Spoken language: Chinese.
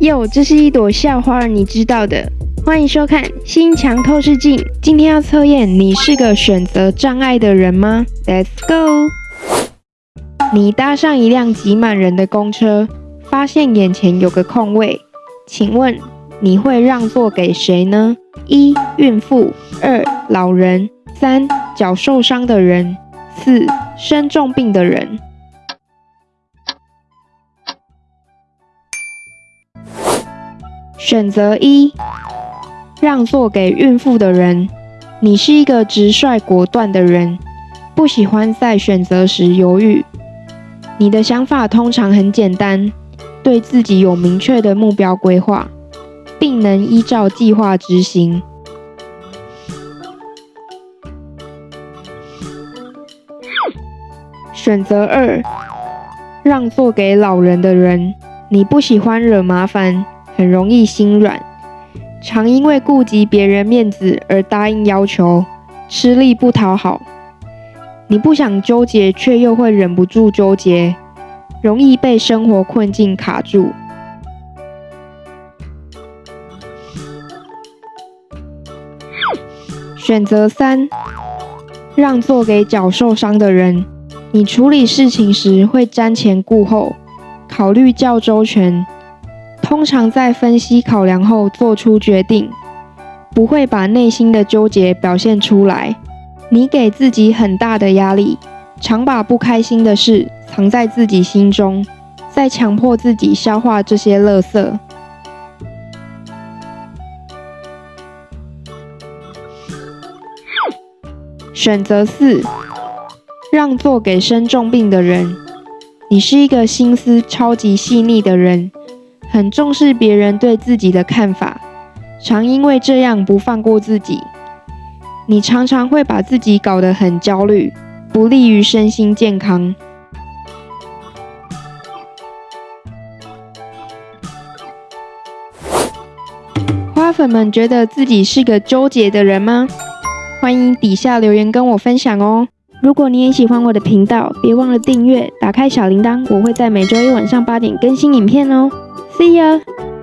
哟，这是一朵校花，你知道的。欢迎收看《心墙透视镜》。今天要测验你是个选择障碍的人吗？Let's go。你搭上一辆挤满人的公车，发现眼前有个空位，请问你会让座给谁呢？一、孕妇；二、老人；三、脚受伤的人；四、生重病的人。选择一，让座给孕妇的人。你是一个直率果断的人，不喜欢在选择时犹豫。你的想法通常很简单，对自己有明确的目标规划，并能依照计划执行。选择二，让座给老人的人。你不喜欢惹麻烦。很容易心软，常因为顾及别人面子而答应要求，吃力不讨好。你不想纠结，却又会忍不住纠结，容易被生活困境卡住。选择三，让座给脚受伤的人。你处理事情时会瞻前顾后，考虑较周全。通常在分析考量后做出决定，不会把内心的纠结表现出来。你给自己很大的压力，常把不开心的事藏在自己心中，再强迫自己消化这些垃圾。选择四，让座给生重病的人。你是一个心思超级细腻的人。很重视别人对自己的看法，常因为这样不放过自己。你常常会把自己搞得很焦虑，不利于身心健康。花粉们觉得自己是个纠结的人吗？欢迎底下留言跟我分享哦。如果你也喜欢我的频道，别忘了订阅，打开小铃铛，我会在每周一晚上八点更新影片哦。See ya!